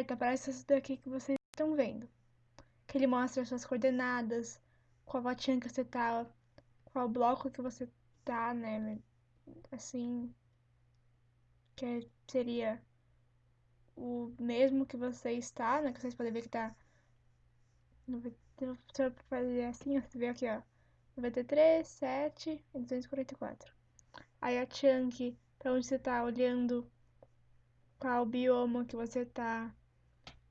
aperta, aparece isso daqui que vocês estão vendo. Que ele mostra as suas coordenadas, qual a que você tá, qual bloco que você tá, né? Assim, que seria o mesmo que você está, né? Que vocês podem ver que tá. Se eu fazer assim, você vê aqui, ó. 93, 7 e 244. Aí a chunk, pra onde você tá olhando, qual bioma que você tá,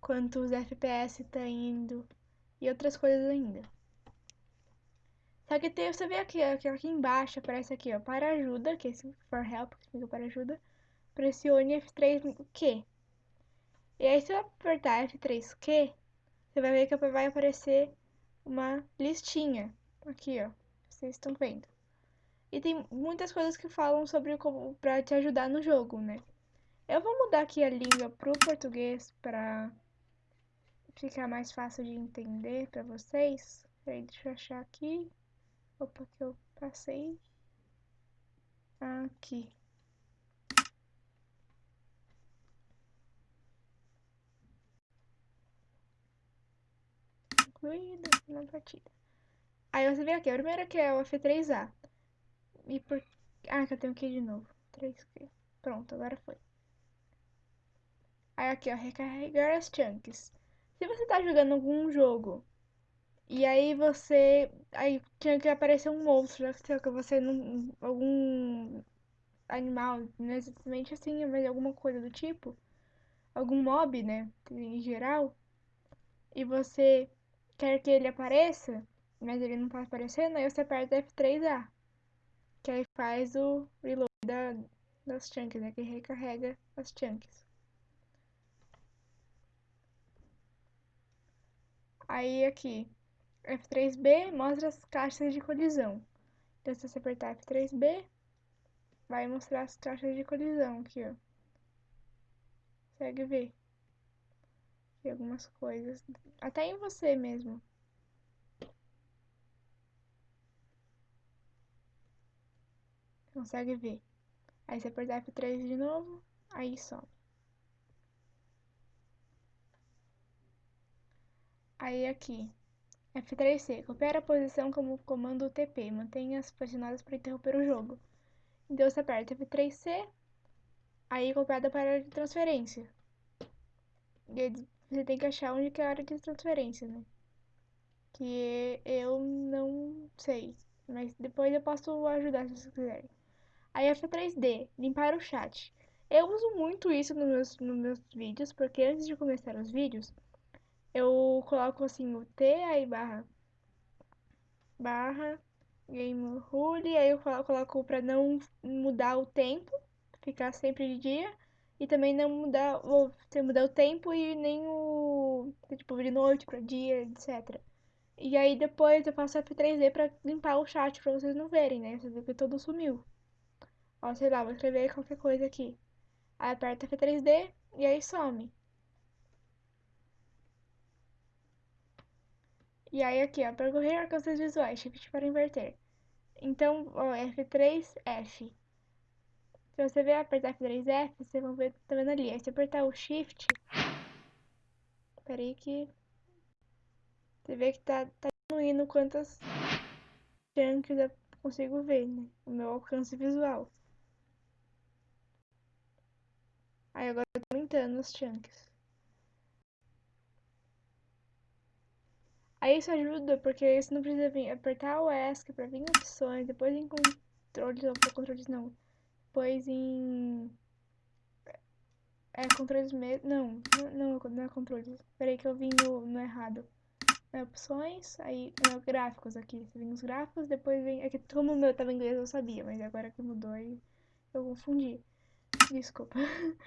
quantos FPS tá indo e outras coisas ainda. Só que tem, você vê aqui, aqui, aqui embaixo, aparece aqui, ó, para ajuda, que é for help, que significa para ajuda. Pressione F3Q. E aí, se eu apertar F3Q, você vai ver que vai aparecer uma listinha. Aqui, ó. Vocês estão vendo. E tem muitas coisas que falam sobre como pra te ajudar no jogo, né? Eu vou mudar aqui a língua pro português pra ficar mais fácil de entender pra vocês. Peraí, deixa eu achar aqui. Opa, que eu passei. Aqui. Incluída na partida. Aí você vê aqui, a primeira que é o F3A. E por... Ah, que eu tenho que de novo. 3Q. Pronto, agora foi. Aí aqui, ó, recarregar as chunks. Se você tá jogando algum jogo e aí você. Aí tinha que aparecer um monstro, né? que você não. algum animal, não exatamente assim, mas alguma coisa do tipo. Algum mob, né? Em geral. E você quer que ele apareça, mas ele não tá aparecendo, aí você aperta F3A. Que aí faz o reload da, das chunks, né? Que recarrega as chunks. Aí aqui, F3B mostra as caixas de colisão. Então, se você apertar F3B, vai mostrar as caixas de colisão aqui, ó. Consegue ver. Aqui algumas coisas. Até em você mesmo. Consegue ver. Aí você apertar F3 de novo, aí some. Aí aqui, F3C, copiar a posição como comando TP, mantenha as posicionadas para interromper o jogo. Então você aperta F3C, aí copiada para a área de transferência. E você tem que achar onde que é a área de transferência, né? Que eu não sei, mas depois eu posso ajudar se vocês quiserem. Aí F3D, limpar o chat. Eu uso muito isso nos meus, nos meus vídeos, porque antes de começar os vídeos, eu coloco assim o T, aí barra, barra, game rule, aí eu coloco pra não mudar o tempo, ficar sempre de dia, e também não mudar, ou mudar o tempo e nem o, tipo, de noite pra dia, etc. E aí depois eu faço F3D pra limpar o chat pra vocês não verem, né? Você vê que todo sumiu. Ó, sei lá, vou escrever qualquer coisa aqui. Aí aperta F3D e aí some. E aí aqui, ó, percorrer alcances visuais, shift para inverter. Então, ó, F3F. Se você ver apertar F3F, vocês vão ver, tá vendo ali. Aí se apertar o shift, peraí que você vê que tá, tá diminuindo quantas chunks eu consigo ver, né? O meu alcance visual. Aí agora eu tô aumentando os chunks. Aí isso ajuda, porque você não precisa vir apertar o ESC pra vir em opções, depois em controles, ou controles não. Depois em... É, controles mesmo. Não, não, não é controles. Peraí que eu vim no, no errado. É opções, aí é, gráficos aqui. Você vem os gráficos, depois vem. É que como o meu tava em inglês eu sabia, mas agora que mudou aí eu confundi. Desculpa.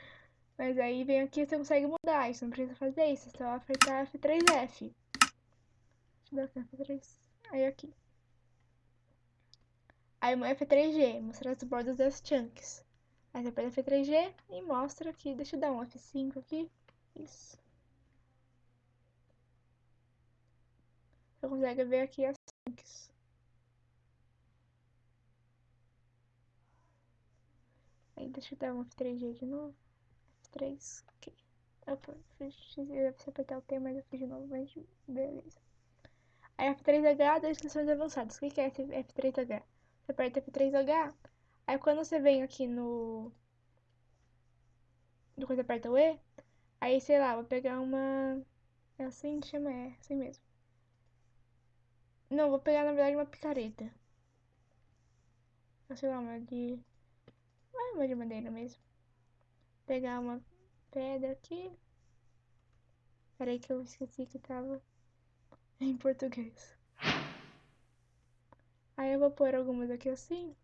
Mas aí vem aqui você consegue mudar, isso não precisa fazer isso, é só apertar F3F. Eu F3. Aí aqui. Aí uma F3G, mostrar as bordas das chunks. Aí você aperta F3G e mostra aqui, deixa eu dar um F5 aqui. Isso. Você consegue ver aqui as chunks. Aí deixa eu dar um F3G de novo. 3, ok. Eu você apertar o T, mas eu fiz de novo, mas beleza. Aí F3H, descrições avançadas. O que é F3H? Você aperta F3H, aí quando você vem aqui no... Depois aperta o E, aí sei lá, vou pegar uma... É assim que chama, é assim mesmo. Não, vou pegar na verdade uma picareta. Sei lá, uma de... Ah, uma de madeira mesmo. Pegar uma pedra aqui. Peraí que eu esqueci que tava em português. Aí eu vou pôr algumas aqui assim.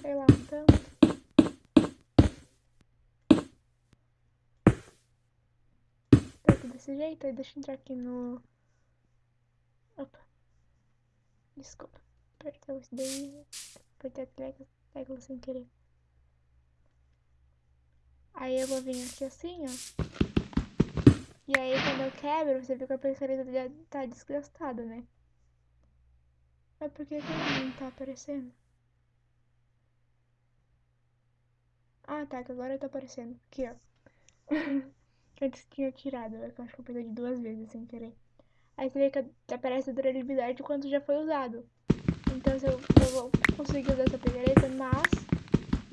Sei lá, então. Tá aqui desse jeito, aí deixa eu entrar aqui no... Opa. Desculpa. Apertar isso daí. Apertar a tecla, tecla sem querer. Aí eu vou vir aqui assim, ó. E aí quando eu quebro, você vê que a personalidade já tá desgastada, né? Mas por que que não tá aparecendo? Ah, tá, que agora tá aparecendo. Aqui, ó. Antes tinha tirado, eu acho que eu perdi duas vezes sem querer. Aí você vê que aparece a durabilidade de quanto já foi usado. Então eu, eu vou conseguir usar essa picareta, mas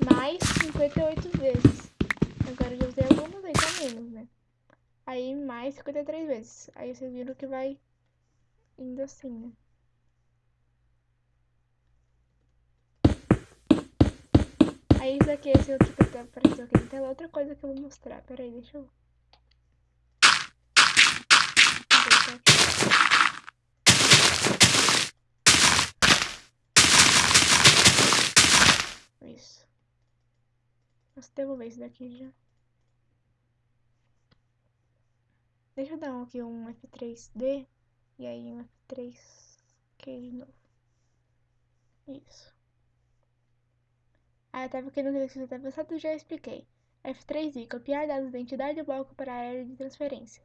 mais 58 vezes. Agora eu já usei algumas aí, tá menos, né? Aí mais 53 vezes. Aí vocês viram que vai indo assim, né? Aí isso aqui, esse outro que tá aparecendo aqui na tela, outra coisa que eu vou mostrar. Pera aí, deixa eu... Isso. Posso devolver isso daqui já. Deixa eu dar um aqui um F3D e aí um F3Q de novo. Isso. Ah, eu tava querendo ver se você pensando, já expliquei. F3I, copiar dados da entidade do bloco para a área de transferência.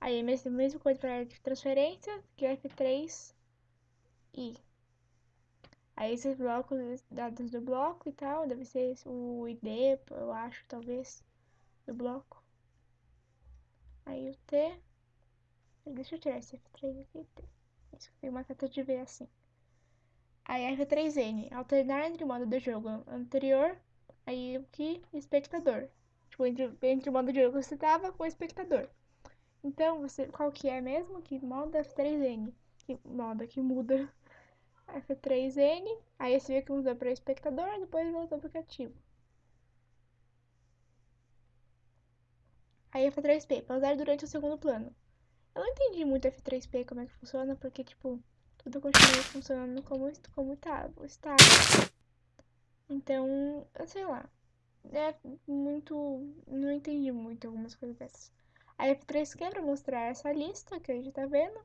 Aí, mesma, mesma coisa para a área de transferência, que é F3I. Aí, esses blocos, dados do bloco e tal, deve ser o ID, eu acho, talvez, do bloco. Aí o T. Deixa eu tirar esse F3 aqui. T. Isso, tem uma seta de V assim. Aí F3N. Alternar entre o modo do jogo anterior. Aí o que? Espectador. Tipo, entre, entre o modo de jogo que você tava com o espectador. Então, você, qual que é mesmo? Que modo F3N. Que moda que muda. F3N. Aí você vê que mudou para espectador, depois voltou para o aplicativo. Aí F3P, pausar durante o segundo plano. Eu não entendi muito F3P como é que funciona, porque, tipo, tudo continua funcionando como, como tá, está. Então, eu sei lá. É muito... Não entendi muito algumas coisas dessas. A F3Q para mostrar essa lista que a gente tá vendo.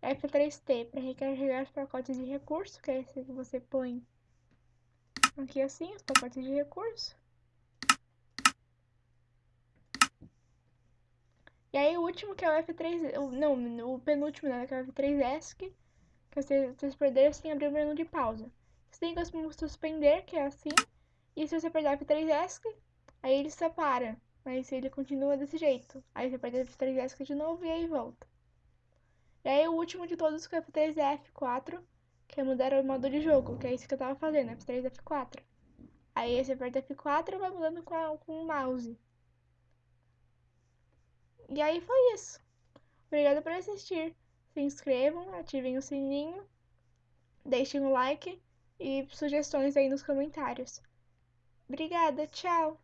A F3T para recarregar os pacotes de recurso, que é esse que você põe aqui assim, os pacotes de recurso. E aí o último que é o F3, não, o penúltimo, né, que é o F3ESC, que você, vocês perderam sem abrir o menu de pausa. Você tem que suspender, que é assim, e se você perder o F3ESC, aí ele separa, mas ele continua desse jeito. Aí você perde o F3ESC de novo e aí volta. E aí o último de todos que é o F3F4, que é mudar o modo de jogo, que é isso que eu tava fazendo, F3F4. Aí você aperta F4 e vai mudando com, a, com o mouse. E aí foi isso. Obrigada por assistir. Se inscrevam, ativem o sininho, deixem o like e sugestões aí nos comentários. Obrigada, tchau!